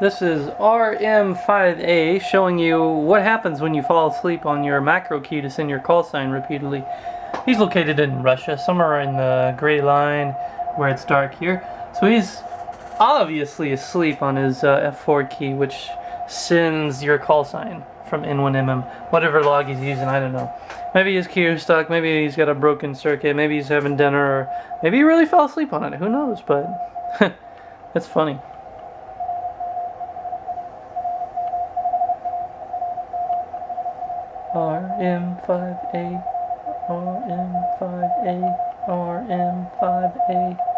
This is RM5A showing you what happens when you fall asleep on your macro key to send your call sign repeatedly. He's located in Russia, somewhere in the gray line where it's dark here. So he's obviously asleep on his uh, F4 key, which sends your call sign from N1MM, whatever log he's using, I don't know. Maybe his key is stuck, maybe he's got a broken circuit, maybe he's having dinner, or maybe he really fell asleep on it, who knows, but it's funny. RM5A, RM5A, RM5A.